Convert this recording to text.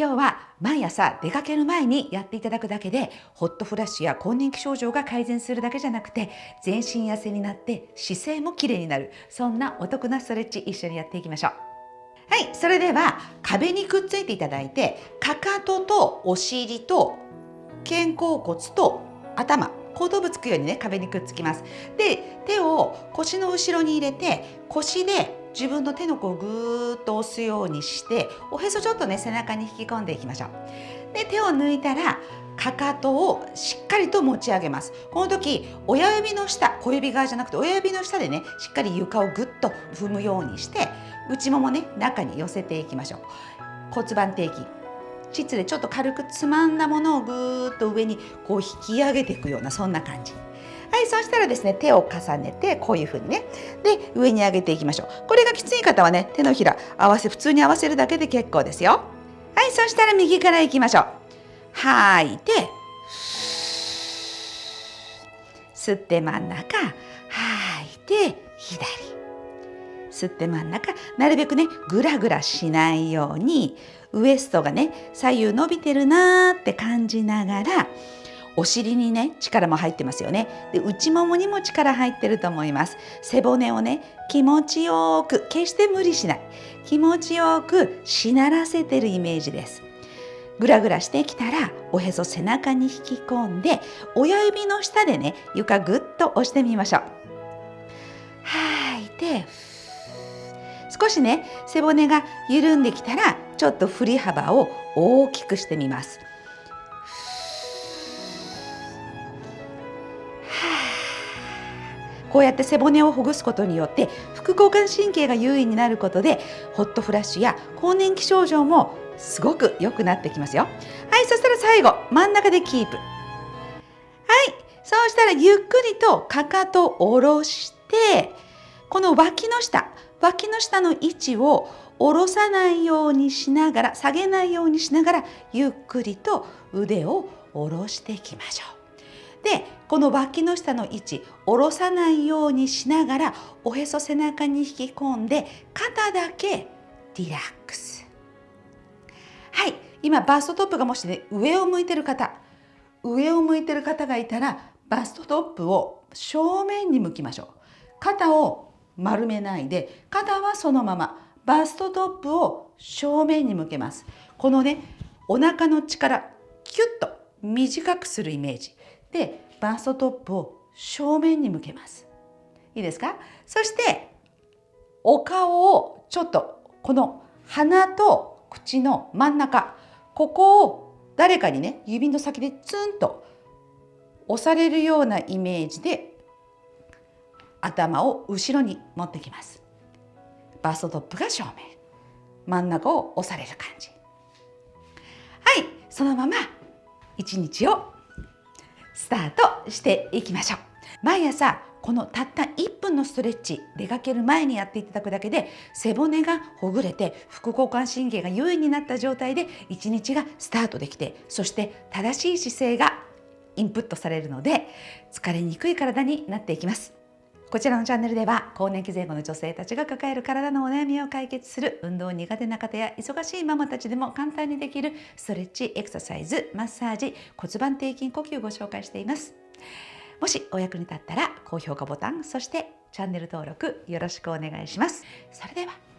今日は毎朝出かける前にやっていただくだけでホットフラッシュや更年期症状が改善するだけじゃなくて全身痩せになって姿勢もきれいになる。そんなお得なストレッチ一緒にやっていきましょう。はいそれでは壁にくっついていただいてかかととお尻と肩甲骨と頭後頭部つくようにね壁にくっつきます。で手を腰の後ろに入れて腰で自分の手の甲をぐーっと押すようにしておへそちょっとね背中に引き込んでいきましょう。で手を抜いたらかかとをしっかりと持ち上げます。この時親指の下小指側じゃなくて親指の下でねしっかり床をぐっと踏むようにして内ももね中に寄せていきましょう。骨盤底筋。膣でちょっと軽くつまんだものをぐーっと上にこう引き上げていくようなそんな感じ。はいそしたらですね手を重ねてこういう風にね。で上に上げていきましょう。これがきつい方はね手のひら合わせ普通に合わせるだけで結構ですよ。はいそしたら右からいきましょう。吐いて吸って真ん中吐いて左。吸って真ん中なるべくねグラグラしないようにウエストがね左右伸びてるなーって感じながらお尻にね力も入ってますよね。で内ももにも力入ってると思います。背骨をね気持ちよく決して無理しない。気持ちよくしならせてるイメージです。グラグラしてきたらおへそ背中に引き込んで親指の下でね床ぐっと押してみましょう。吐いて少しね背骨が緩んできたらちょっと振り幅を大きくしてみます。こうやって背骨をほぐすことによって副交感神経が優位になることでホットフラッシュや更年期症状もすごく良くなってきますよ。はいそしたら最後真ん中でキープ。はいそうしたらゆっくりとかかとを下ろしてこの脇の下脇の下の位置を下ろさないようにしながら下げないようにしながらゆっくりと腕を下ろしていきましょう。この脇の下の位置下ろさないようにしながらおへそ背中に引き込んで肩だけリラックス。はい。今バストトップがもしね上を向いてる方上を向いてる方がいたらバストトップを正面に向きましょう。肩を丸めないで肩はそのままバストトップを正面に向けます。このねお腹の力キュッと短くするイメージ。でバストトップを正面に向けます。いいですか？そしてお顔をちょっとこの鼻と口の真ん中ここを誰かにね指の先でツンと押されるようなイメージで頭を後ろに持ってきます。バストトップが正面。真ん中を押される感じ。はいそのまま一日をスタートしていきましょう。毎朝このたった1分のストレッチ出かける前にやっていただくだけで背骨がほぐれて副交感神経が優位になった状態で一日がスタートできてそして正しい姿勢がインプットされるので疲れにくい体になっていきます。こちらのチャンネルでは更年期前後の女性たちが抱える体のお悩みを解決する運動苦手な方や忙しいママたちでも簡単にできるストレッチエクササイズマッサージ骨盤底筋呼吸をご紹介しています。もしお役に立ったら高評価ボタンそしてチャンネル登録よろしくお願いします。それでは